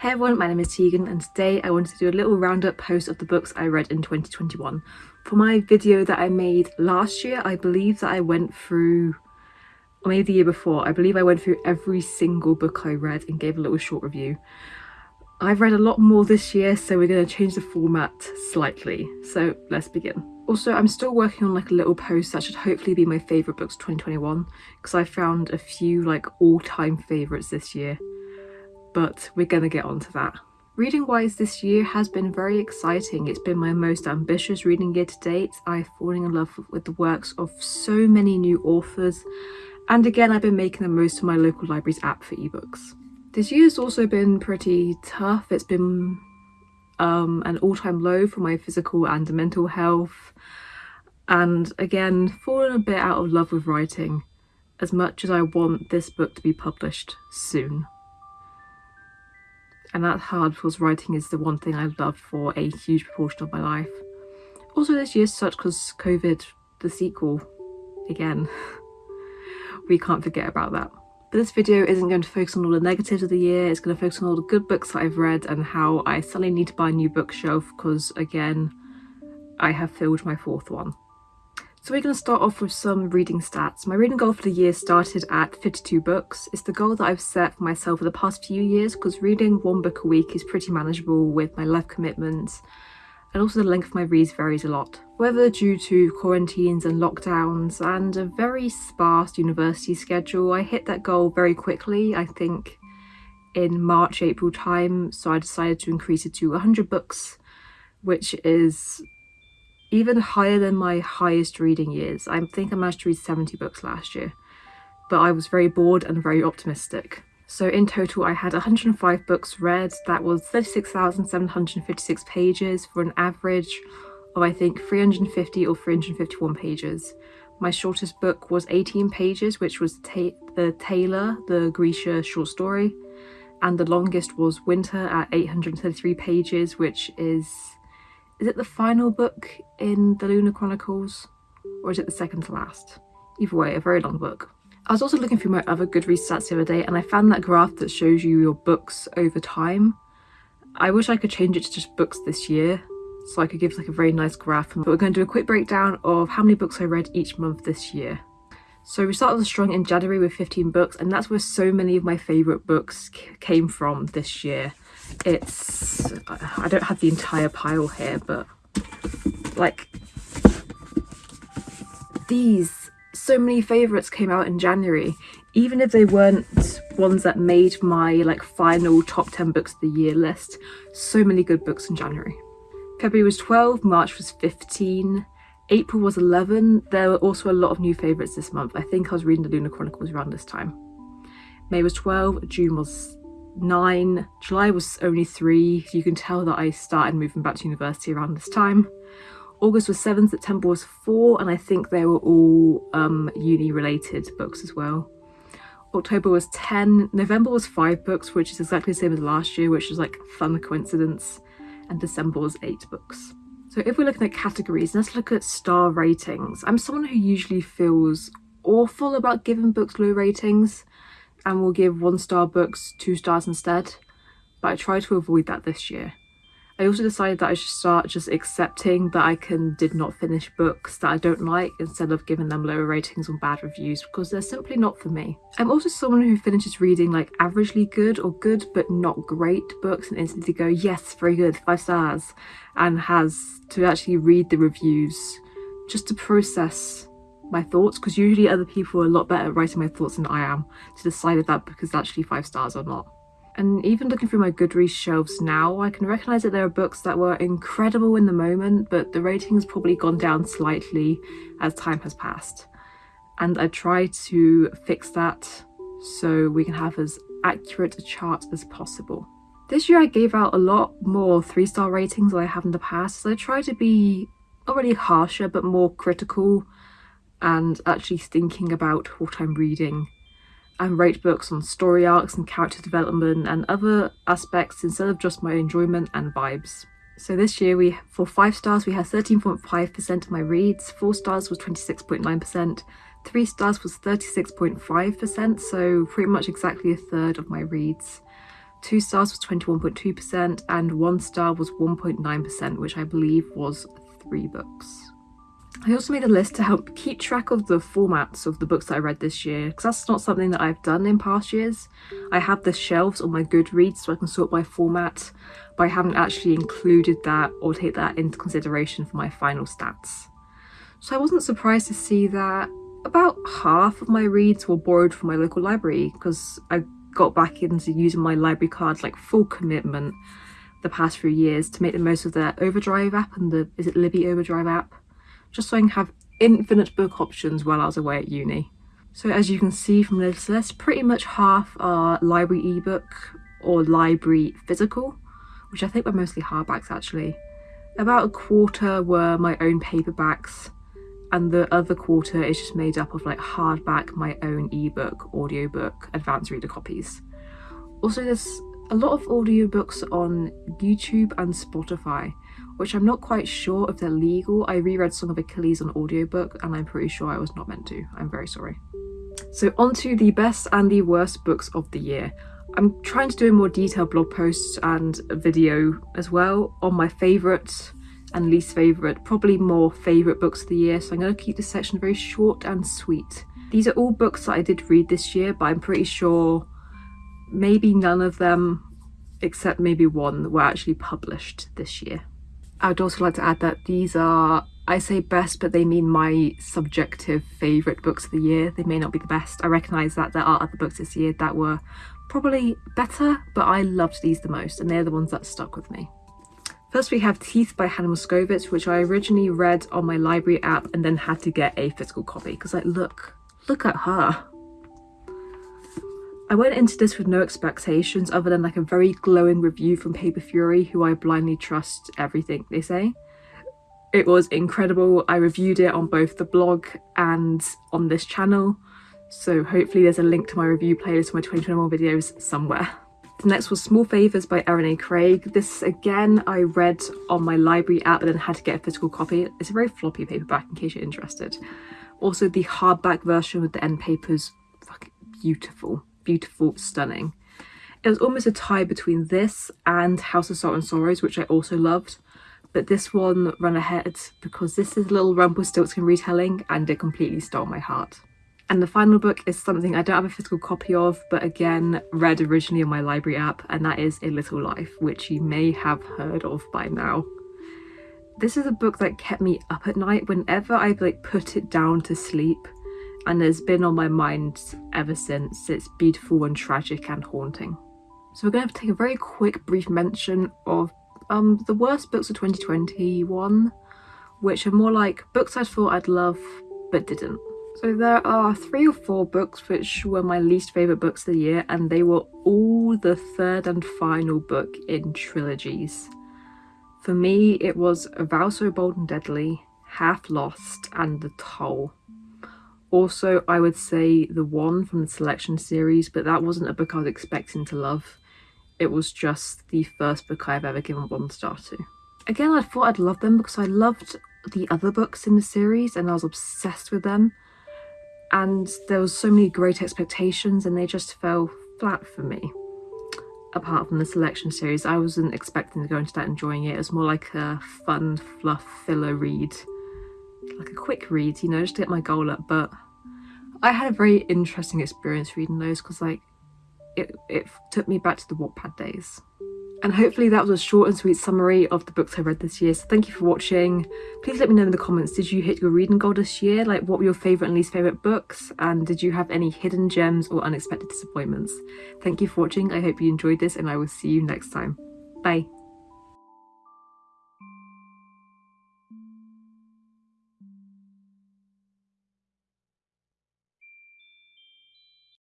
Hey everyone, my name is Tegan and today I wanted to do a little roundup post of the books I read in 2021. For my video that I made last year, I believe that I went through, or maybe the year before, I believe I went through every single book I read and gave a little short review. I've read a lot more this year, so we're going to change the format slightly. So let's begin. Also, I'm still working on like a little post that should hopefully be my favourite books 2021 because I found a few like all-time favourites this year but we're gonna get onto that. Reading wise this year has been very exciting. It's been my most ambitious reading year to date. I've fallen in love with the works of so many new authors and again I've been making the most of my local library's app for ebooks. This year has also been pretty tough. It's been um, an all-time low for my physical and mental health and again fallen a bit out of love with writing as much as I want this book to be published soon and that's hard because writing is the one thing I love for a huge proportion of my life. Also this year such because COVID, the sequel, again, we can't forget about that. But this video isn't going to focus on all the negatives of the year, it's going to focus on all the good books that I've read and how I suddenly need to buy a new bookshelf because again, I have filled my fourth one. So we're going to start off with some reading stats. My reading goal for the year started at 52 books. It's the goal that I've set for myself for the past few years because reading one book a week is pretty manageable with my life commitments and also the length of my reads varies a lot. Whether due to quarantines and lockdowns and a very sparse university schedule, I hit that goal very quickly, I think in March, April time, so I decided to increase it to 100 books, which is even higher than my highest reading years. I think I managed to read 70 books last year, but I was very bored and very optimistic. So in total, I had 105 books read. That was 36,756 pages for an average of I think 350 or 351 pages. My shortest book was 18 pages, which was ta the Tailor, the Grisha short story. And the longest was Winter at 833 pages, which is is it the final book in the Lunar Chronicles or is it the second to last? Either way, a very long book. I was also looking through my other Goodreads stats the other day and I found that graph that shows you your books over time. I wish I could change it to just books this year so I could give like a very nice graph. But we're going to do a quick breakdown of how many books I read each month this year. So we started strong in January with 15 books and that's where so many of my favourite books came from this year it's I don't have the entire pile here but like these so many favorites came out in January. Even if they weren't ones that made my like final top 10 books of the year list so many good books in January. February was 12 March was 15 April was 11 there were also a lot of new favorites this month. I think I was reading the Lunar Chronicles around this time. May was 12 June was nine. July was only three. You can tell that I started moving back to university around this time. August was seven, September was four, and I think they were all um, uni related books as well. October was 10, November was five books, which is exactly the same as last year, which is like fun coincidence, and December was eight books. So if we're looking at categories, let's look at star ratings. I'm someone who usually feels awful about giving books low ratings and will give one star books two stars instead but I try to avoid that this year. I also decided that I should start just accepting that I can did not finish books that I don't like instead of giving them lower ratings on bad reviews because they're simply not for me. I'm also someone who finishes reading like averagely good or good but not great books and instantly go yes very good five stars and has to actually read the reviews just to process my thoughts because usually other people are a lot better at writing my thoughts than I am to decide if that book is actually five stars or not. And even looking through my Goodreads shelves now, I can recognise that there are books that were incredible in the moment, but the rating has probably gone down slightly as time has passed. And I try to fix that so we can have as accurate a chart as possible. This year I gave out a lot more three-star ratings than I have in the past, so I try to be not really harsher but more critical and actually thinking about what I'm reading and write books on story arcs and character development and other aspects instead of just my enjoyment and vibes. So this year we for 5 stars we had 13.5% of my reads, 4 stars was 26.9%, 3 stars was 36.5% so pretty much exactly a third of my reads. two stars was 21.2%, and one star was 1.9%, which I believe was three books. I also made a list to help keep track of the formats of the books that I read this year, because that's not something that I've done in past years. I have the shelves on my Goodreads so I can sort by format, but I haven't actually included that or take that into consideration for my final stats. So I wasn't surprised to see that about half of my reads were borrowed from my local library, because I got back into using my library cards like full commitment the past few years to make the most of their Overdrive app and the, is it Libby Overdrive app? Just so I can have infinite book options while I was away at uni. So as you can see from this list, pretty much half are library ebook or library physical, which I think were mostly hardbacks actually. About a quarter were my own paperbacks, and the other quarter is just made up of like hardback, my own ebook, audiobook, advanced reader copies. Also there's a lot of audiobooks on YouTube and Spotify, which I'm not quite sure if they're legal. I reread Song of Achilles on audiobook and I'm pretty sure I was not meant to. I'm very sorry. So on to the best and the worst books of the year. I'm trying to do a more detailed blog post and video as well on my favourite and least favourite, probably more favourite books of the year, so I'm going to keep this section very short and sweet. These are all books that I did read this year, but I'm pretty sure maybe none of them, except maybe one, were actually published this year. I would also like to add that these are, I say best, but they mean my subjective favourite books of the year. They may not be the best. I recognise that there are other books this year that were probably better, but I loved these the most, and they're the ones that stuck with me. First we have Teeth by Hannah Moskowitz, which I originally read on my library app and then had to get a physical copy because like, look, look at her. I went into this with no expectations other than like a very glowing review from Paper Fury, who I blindly trust everything they say. It was incredible. I reviewed it on both the blog and on this channel, so hopefully there's a link to my review playlist for my 2021 videos somewhere. The next was Small Favours by Erin A. Craig. This again I read on my library app and then had to get a physical copy. It's a very floppy paperback in case you're interested. Also the hardback version with the end papers, fucking beautiful beautiful, stunning. It was almost a tie between this and House of Salt and Sorrows, which I also loved. But this one ran ahead because this is a Little Rumpelstiltskin retelling and it completely stole my heart. And the final book is something I don't have a physical copy of, but again, read originally on my library app, and that is A Little Life, which you may have heard of by now. This is a book that kept me up at night whenever I like put it down to sleep and it's been on my mind ever since. It's beautiful and tragic and haunting. So we're going to, take a very quick brief mention of um, the worst books of 2021, which are more like books I thought I'd love but didn't. So there are three or four books which were my least favourite books of the year and they were all the third and final book in trilogies. For me it was A Vow So Bold and Deadly, Half Lost and The Toll. Also, I would say The One from the Selection series, but that wasn't a book I was expecting to love. It was just the first book I've ever given one star to. Again, I thought I'd love them because I loved the other books in the series and I was obsessed with them. And there was so many great expectations and they just fell flat for me. Apart from the selection series, I wasn't expecting to go into that enjoying it. It was more like a fun, fluff filler read like a quick read, you know, just to get my goal up. But I had a very interesting experience reading those because like it, it took me back to the Wattpad days. And hopefully that was a short and sweet summary of the books I read this year. So thank you for watching. Please let me know in the comments, did you hit your reading goal this year? Like what were your favourite and least favourite books? And did you have any hidden gems or unexpected disappointments? Thank you for watching. I hope you enjoyed this and I will see you next time. Bye.